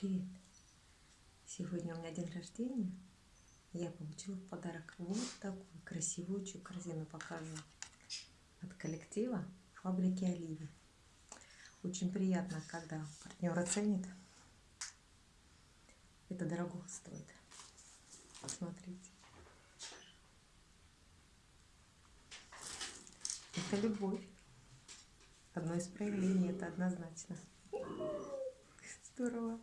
Привет! Сегодня у меня день рождения. Я получила в подарок вот такую красивую корзину. Покажу. От коллектива фабрики Оливи. Очень приятно, когда партнер оценит. Это дорого стоит. Посмотрите. Это любовь. Одно из проявлений, это однозначно. Здорово.